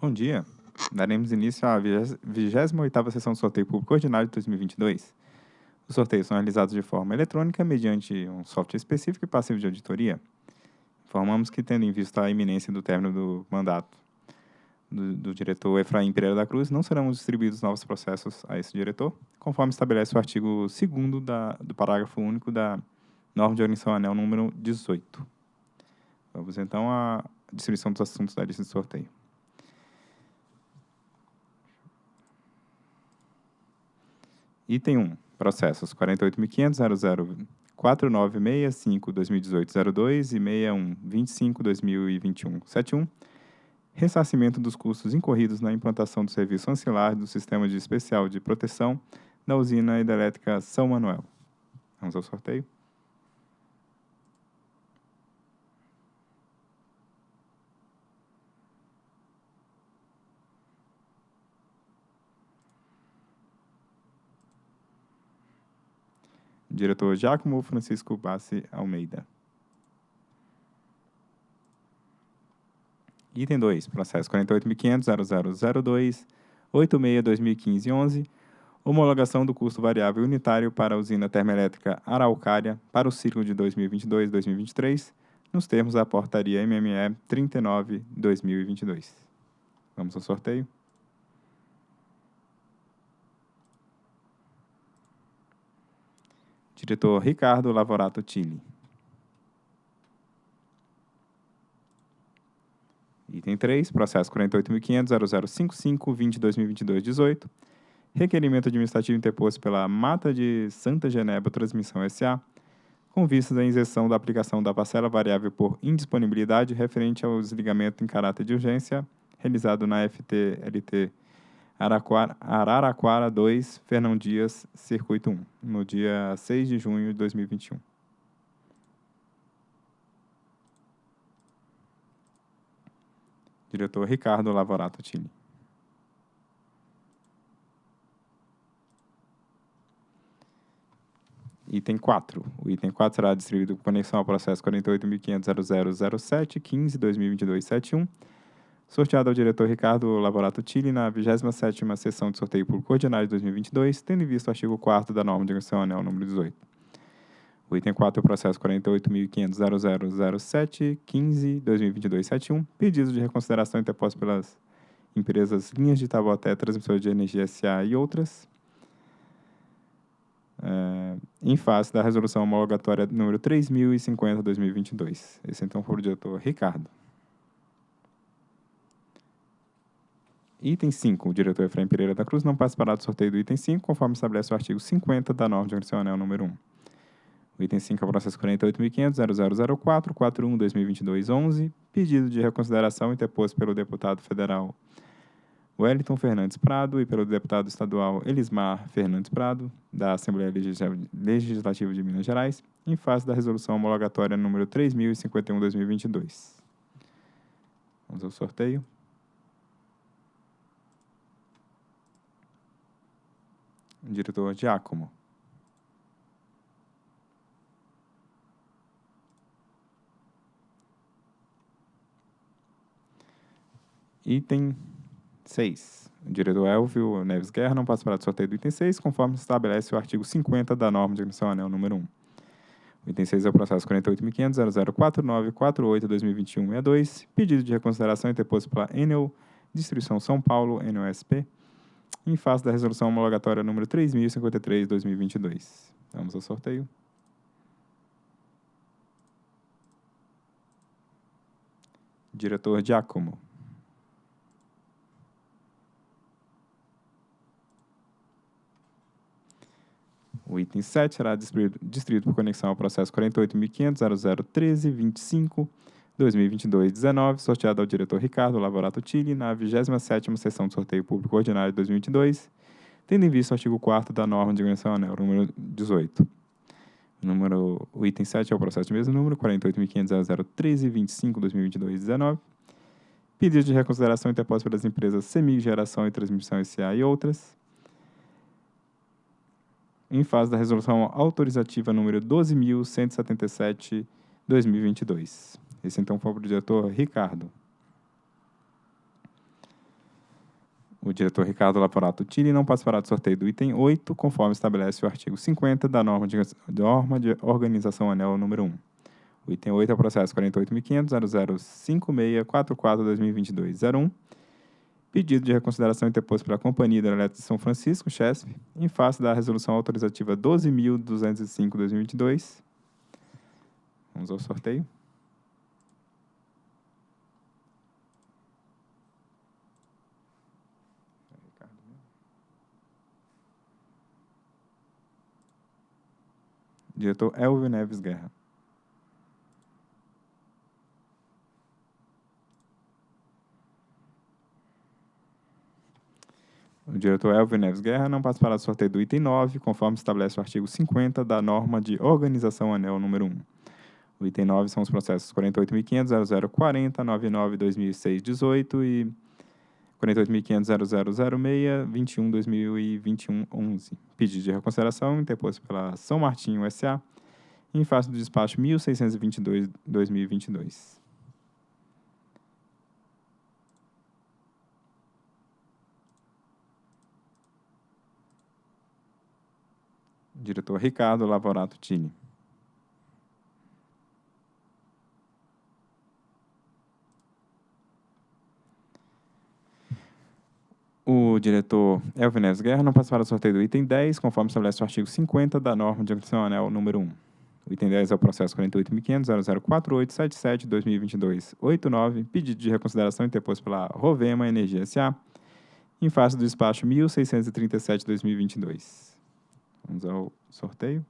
Bom dia. Daremos início à 28ª sessão do sorteio público ordinário de 2022. Os sorteios são realizados de forma eletrônica mediante um software específico e passivo de auditoria. Informamos que, tendo em vista a iminência do término do mandato do, do, diretor Efraim Pereira da Cruz, não serão distribuídos novos processos a esse diretor, conforme estabelece o artigo 2 do parágrafo único da norma de organização anel número 18. Vamos então à distribuição dos assuntos da lista de sorteio. Item 1. Processos 48.500.00.4965.2018.02 e 61.25.2021.71. Ressarcimento dos custos incorridos na implantação do serviço ancilar do Sistema de Especial de Proteção da usina hidrelétrica São Manuel. Vamos ao sorteio. Diretor Giacomo Francisco Bassi Almeida. Item 2, processo 48.500.0002, 86.2015.11, homologação do custo variável unitário para a usina termoelétrica Araucária para o ciclo de 2022-2023, nos termos da portaria MME 39-2022. Vamos ao sorteio. Diretor Ricardo Lavorato Tilli. Item 3, processo 48.500.0055.20.2022.18. Requerimento administrativo interposto pela Mata de Santa Genebra Transmissão S.A., com vistas à inserção da aplicação da parcela variável por indisponibilidade referente ao desligamento em caráter de urgência realizado na FTLT Araquara, Araraquara 2, Fernão Dias, Circuito 1, no dia 6 de junho de 2021. Diretor Ricardo Lavorato Tini. Item 4. O item 4 será distribuído com conexão ao processo 48.500.0007.15.2022.71 sorteado ao diretor Ricardo Lavorato Tilli na 27ª sessão de sorteio público ordinário de 2022, tendo em vista o artigo 4 da norma de agressão anel número 18. O item 4 é o processo 48.500.0007.15.2022.71, pedido de reconsideração interposto pelas empresas Linhas de Taboté, Transmissora de Energia S.A. e outras, é, em face da resolução homologatória número 3050-2022. Esse então foi o diretor Ricardo. Item 5. O diretor Efraim Pereira da Cruz não participará do sorteio do item 5, conforme estabelece o artigo 50 da norma de organização número 1. O item 5 é o processo 48.500.0004.41.2022.11, pedido de reconsideração interposto pelo deputado federal Wellington Fernandes Prado e pelo deputado estadual Elismar Fernandes Prado, da Assembleia Legislativa de Minas Gerais, em face da resolução homologatória número 3051-2022. Vamos ao sorteio. Diretor Giacomo. Item 6. O diretor Elvio Neves Guerra não participará do sorteio do item 6, conforme estabelece o artigo 50 da norma de admissão anel número 1. O item 6 é o processo 48.500.0049.48.2021.62, pedido de reconsideração interposto pela Enel Distribuição São Paulo, NOSP, em face da resolução homologatória número 3053-2022. Vamos ao sorteio. Diretor Giacomo. O item 7 será distribuído por conexão ao processo 48.500.0013.25 2022-19, sorteado ao diretor Ricardo Lavorato Tilli na 27ª sessão de sorteio público ordinário de 2022, tendo em vista o artigo 4 da norma de organização anel, número 18. O, número, o item 7 é o processo de mesmo número, 48.500.013.25.2022-19. Pedido de reconsideração interposto pelas empresas Semig Geração e Transmissão S.A. e outras. Em fase da resolução autorizativa número 12.177-2022. Esse então foi para o diretor Ricardo. O diretor Ricardo Laporato Tille não participará do sorteio do item 8, conforme estabelece o artigo 50 da norma de, norma de organização anel número 1. O item 8 é o processo 48.500.005644-2022-01, pedido de reconsideração interposto pela Companhia Hidrelétrica de São Francisco, CHESP, em face da resolução autorizativa 12.205-2022. Vamos ao sorteio. Diretor Elvio Neves Guerra. O diretor Elvio Neves Guerra não participará do sorteio do item 9, conforme estabelece o artigo 50 da norma de organização anel número 1. O item 9 são os processos 48.500.0040.99.2006.18 e 48.500.0006.21.2021.11. Pedido de reconsideração interposto pela São Martinho S.A. em face do despacho 1622-2022. Diretor Ricardo Lavorato Tini. O diretor Elvin Neves Guerra não participará do sorteio do item 10, conforme estabelece o artigo 50 da norma de agressão anel número 1. O item 10 é o processo 48.500.0048.77.2022.89, pedido de reconsideração interposto pela Rovema Energia S.A., em face do despacho 1637-2022. Vamos ao sorteio.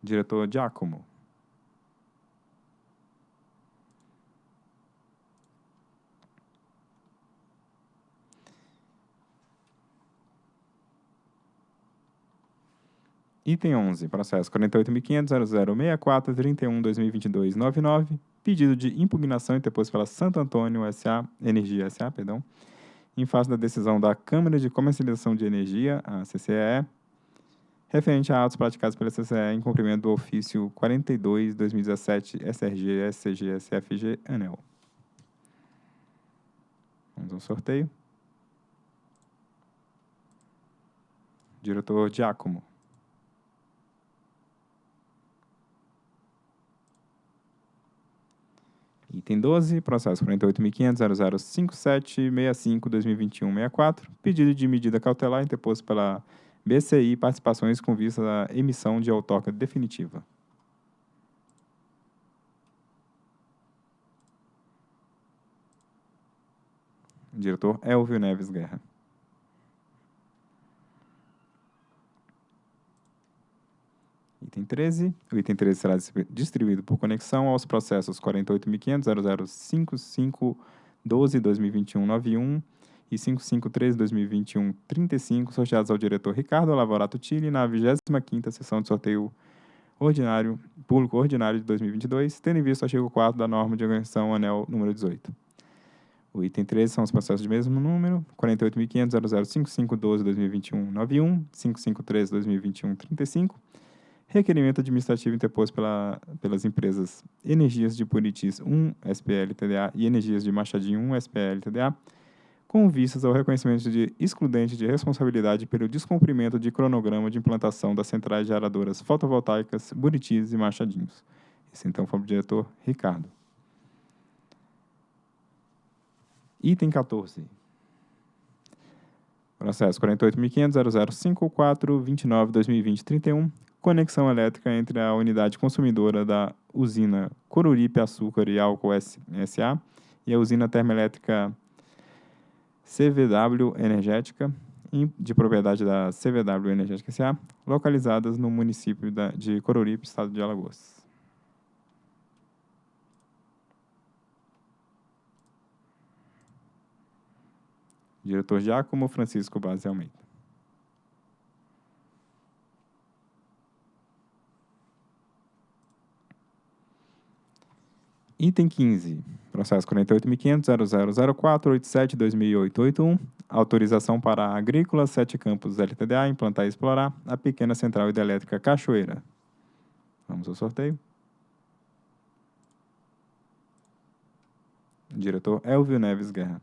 Diretor Giacomo. Item 11, processo 48.500.0064.31.2022.99, pedido de impugnação interposto pela Santo Antônio S.A., Energia S.A., perdão, em face da decisão da Câmara de Comercialização de Energia, a CCE, referente a atos praticados pela CCE em cumprimento do ofício 42-2017 SRG SCG SFG ANEL. Vamos ao sorteio. Diretor Giacomo. Item 12, processo 48.500.0057.65.2021.64, pedido de medida cautelar interposto pela BCI Participações com vista à emissão de autócrata definitiva. Diretor Elvio Neves Guerra. Item 13. O item 13 será distribuído por conexão aos processos 48.500.005512.2021.91 e 553.2021.35, sorteados ao diretor Ricardo Lavorato Tille na 25ª sessão de sorteio ordinário, público ordinário de 2022, tendo em vista o artigo 4 da norma de organização anel número 18. O item 13 são os processos de mesmo número, 48.500.005512.2021.91, 553.2021.35, requerimento administrativo interposto pela, pelas empresas Energias de Puritis 1 SPL TDA e Energias de Machadinho 1 SPL TDA, com vistas ao reconhecimento de excludente de responsabilidade pelo descumprimento de cronograma de implantação das centrais geradoras fotovoltaicas Buritis e Machadinhos. Esse então foi o diretor Ricardo. Item 14. Processo 48.500.0054.29.2020.31, conexão elétrica entre a unidade consumidora da usina Coruripe Açúcar e Álcool S.A. e a usina termoelétrica CVW Energética, de propriedade da CVW Energética S.A., localizadas no município de Coruripe, estado de Alagoas. Diretor Giacomo Francisco Base Almeida. Item 15, processo 48.500.0004.87.2008.81, autorização para a Agrícola Sete Campos LTDA implantar e explorar a pequena central hidrelétrica Cachoeira. Vamos ao sorteio. Diretor Elvio Neves Guerra.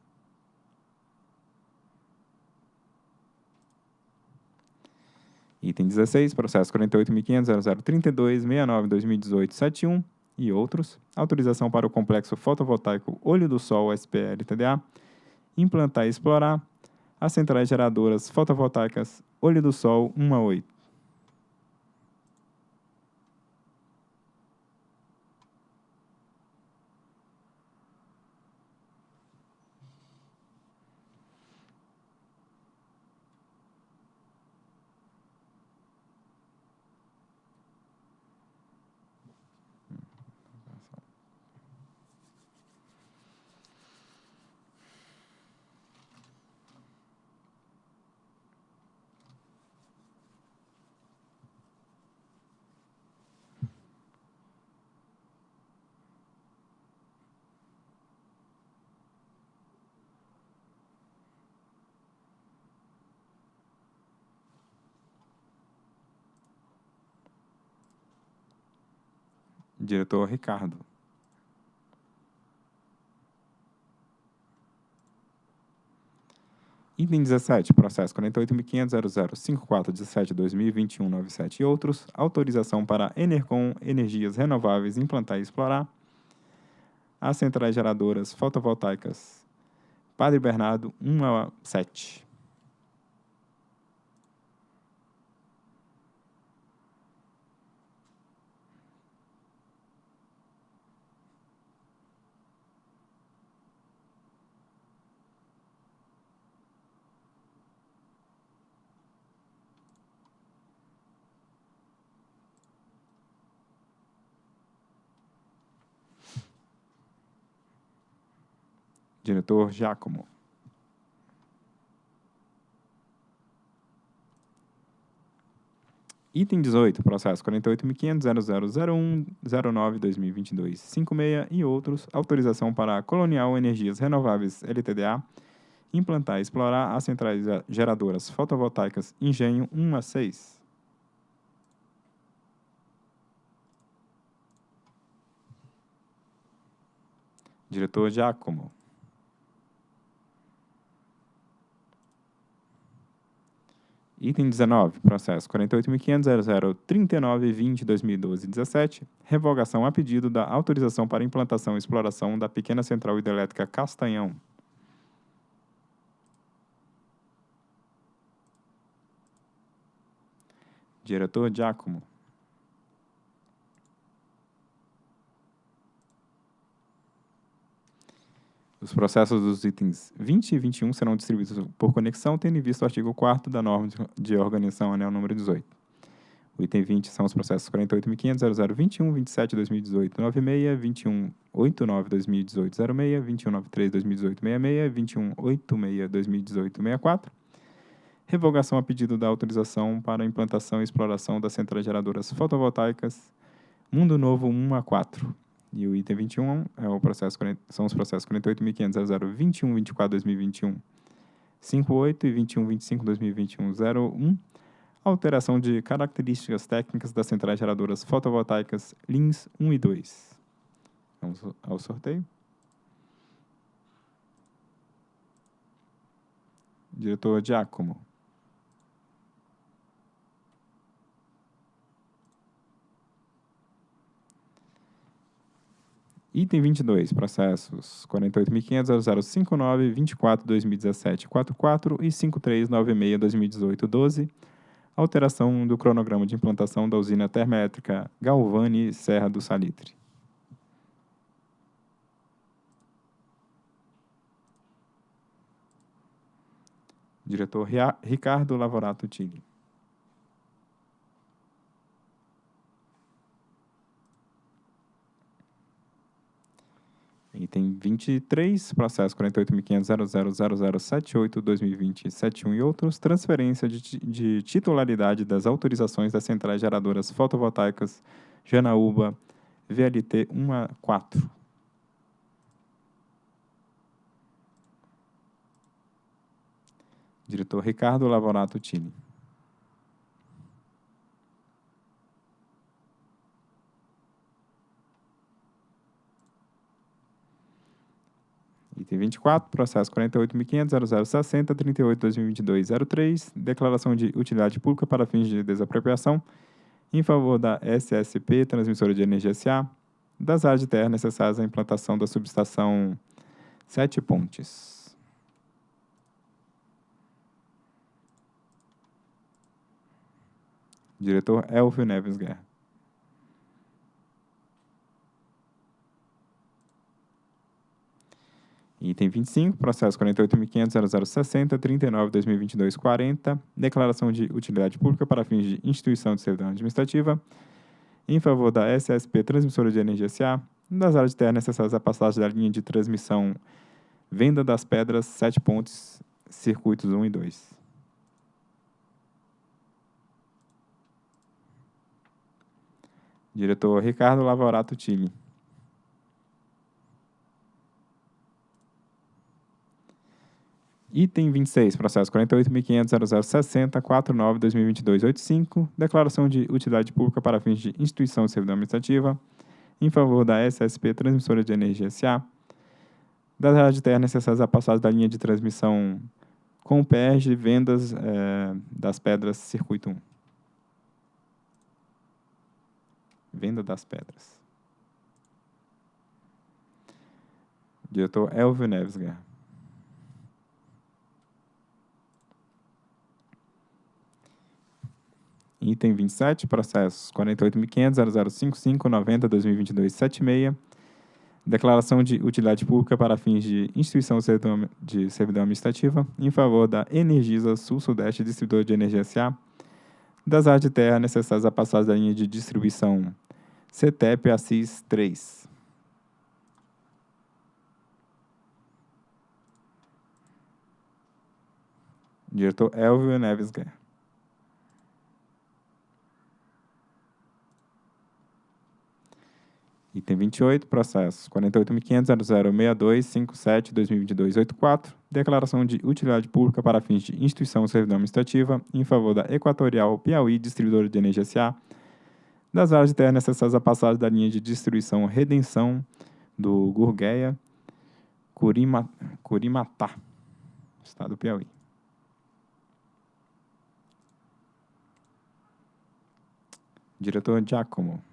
Item 16, processo 48.500.0032.69.2018.71 e outros. Autorização para o complexo fotovoltaico Olho do Sol SPL TDA implantar e explorar as centrais geradoras fotovoltaicas Olho do Sol 1 a 8. Diretor Ricardo. Item 17, processo 48.500.005417.2021.97 e outros. Autorização para Enercom Energias Renováveis implantar e explorar as centrais geradoras fotovoltaicas Padre Bernardo 1 a 7. Diretor Giacomo. Item 18, processo 48.500.0001.09.2022.56 e outros. Autorização para a Colonial Energias Renováveis LTDA implantar e explorar as centrais geradoras fotovoltaicas Engenho 1 a 6. Diretor Giacomo. Item 19, processo 48.500.0039.2020.2012.17, revogação a pedido da autorização para implantação e exploração da pequena central hidrelétrica Castanhão. Diretor Giacomo. Os processos dos itens 20 e 21 serão distribuídos por conexão, tendo em vista o artigo 4 da norma de organização anel número 18. O item 20 são os processos 48.500.0021, 27 2018 96, 21 89 2018 06, 21 93 2018 66, 21 86 2018 64. Revogação a pedido da autorização para implantação e exploração das centrais geradoras fotovoltaicas Mundo Novo 1 a 4. E o item 21 é o processo, são os processos 48.500.0021.24.2021, 58 e 21.25.2021.01, alteração de características técnicas das centrais geradoras fotovoltaicas LINS 1 e 2. Vamos ao sorteio. Diretor Giacomo. Item 22, processos 48.500.0059.24.2017.44 e 5396.2018.12, alteração do cronograma de implantação da usina termoelétrica Galvani Serra do Salitre. Diretor Ricardo Lavorato Tigre. Item 23, processo 48.500.000078.2020.71 e outros, transferência de, de, titularidade das autorizações das centrais geradoras fotovoltaicas Janaúba VLT 1 a 4. Diretor Ricardo Lavorato Tini. Item 24, processo 48.500.0060.38.2022.03, declaração de utilidade pública para fins de desapropriação em favor da SSP, Transmissora de Energia SA, das áreas de terra necessárias à implantação da subestação Sete Pontes. Diretor Elvio Neves Guerra. Item 25, processo 48.500.0060.39.2022.40, declaração de utilidade pública para fins de instituição de servidão administrativa, em favor da SSP Transmissora de Energia SA, das áreas de terra necessárias à passagem da linha de transmissão Venda das Pedras, Sete Pontes, circuitos 1 e 2. Diretor Ricardo Lavorato Tille. Item 26, processo 48.500.0060.49.2022.85, declaração de utilidade pública para fins de instituição de servidão administrativa em favor da SSP Transmissora de Energia SA, das áreas de terra necessárias à passagem da linha de transmissão com PERG, vendas é, das pedras circuito 1. Venda das pedras. Diretor Elvio Neves Guerra. Item 27, processos 48.500.0055.90.2022.76, declaração de utilidade pública para fins de instituição de servidão administrativa em favor da Energisa Sul-Sudeste Distribuidor de Energia S.A., das áreas de terra necessárias à passagem da linha de distribuição CETEP ACIS 3. Diretor Elvio Neves Guerra. Item 28, processo 48.500.0062.57.2022.84, declaração de utilidade pública para fins de instituição servidão administrativa em favor da Equatorial Piauí Distribuidora de Energia S.A., das áreas de terra necessárias à passagem da linha de distribuição Redenção do Gurgueia, Curima, Curimatá, estado do Piauí. Diretor Giacomo.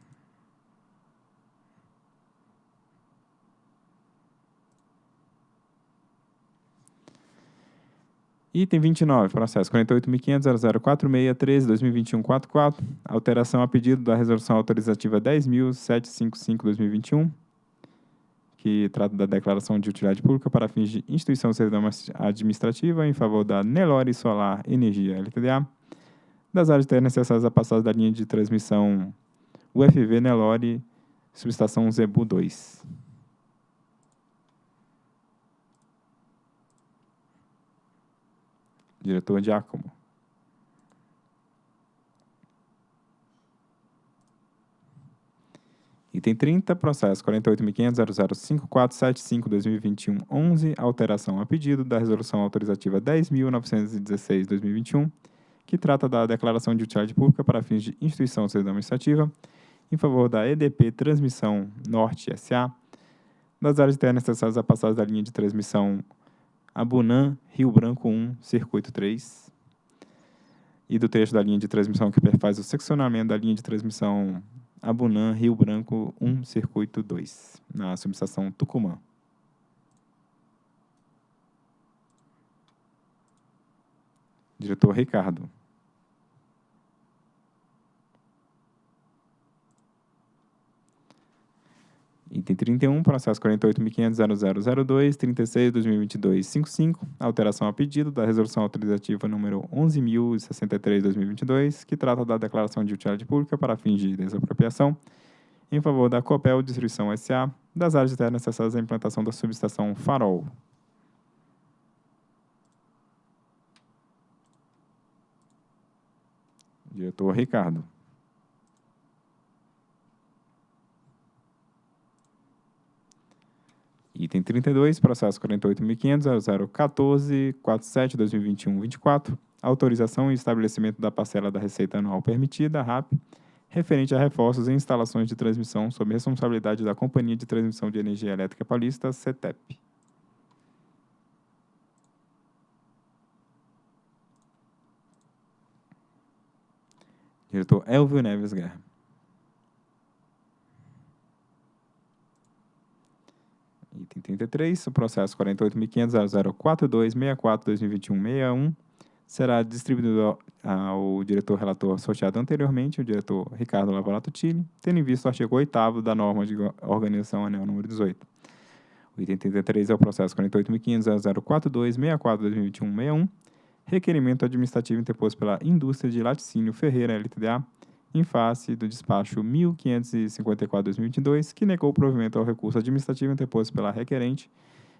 Item 29, processo 48.500.0046.13.2021.44, alteração a pedido da resolução autorizativa 10.755.2021, que trata da declaração de utilidade pública para fins de instituição de servidão administrativa em favor da Nelore Solar Energia LTDA, das áreas de terra necessárias à passagem da linha de transmissão UFV Nelore, subestação Zebu 2. Diretor Giacomo. Item 30, processo 48.500.005475.2021.11, alteração a pedido da Resolução Autorizativa 10.916.2021, que trata da declaração de utilidade pública para fins de instituição de servidão administrativa em favor da EDP Transmissão Norte S.A., das áreas de terra necessárias à passagem da linha de transmissão Abunã, Rio Branco 1, Circuito 3. E do trecho da linha de transmissão que perfaz o seccionamento da linha de transmissão Abunã, Rio Branco 1, Circuito 2, na subestação Tucumã. Diretor Ricardo. Item 31, processo 48.500.0002.36.2022.55, alteração a pedido da resolução autorizativa número 11.063.2022, que trata da declaração de utilidade pública para fins de desapropriação em favor da Copel Distribuição S.A. das áreas de terra necessárias à implantação da subestação Farol. Diretor Ricardo. Item 32, processo 48.500.014.47.2021.24, autorização e estabelecimento da parcela da receita anual permitida, RAP, referente a reforços em instalações de transmissão sob responsabilidade da Companhia de Transmissão de Energia Elétrica Paulista, CETEP. Diretor Elvio Neves Guerra. Item 33, o processo 48.500.0042.64.2021.61 será distribuído ao diretor relator sorteado anteriormente, o diretor Ricardo Lavolato Tille, tendo em vista o artigo 8 da norma de organização anel número 18. O item 33 é o processo 48.500.042.64.2021.61, requerimento administrativo interposto pela indústria de laticínio Ferreira LTDA, em face do despacho 1554-2022, que negou o provimento ao recurso administrativo interposto pela requerente,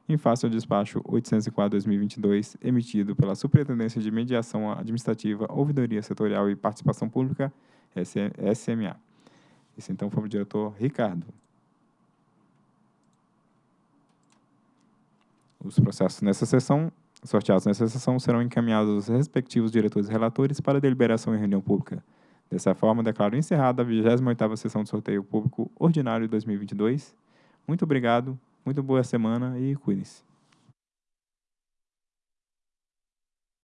em face ao despacho 804-2022, emitido pela Superintendência de Mediação Administrativa, Ouvidoria Setorial e Participação Pública, SMA. Esse então foi o diretor Ricardo. Os processos nessa sessão, sorteados nessa sessão, serão encaminhados aos respectivos diretores e relatores para deliberação em reunião pública. Dessa forma, declaro encerrada a 28ª sessão de sorteio público ordinário de 2022. Muito obrigado, muito boa semana e cuidem-se.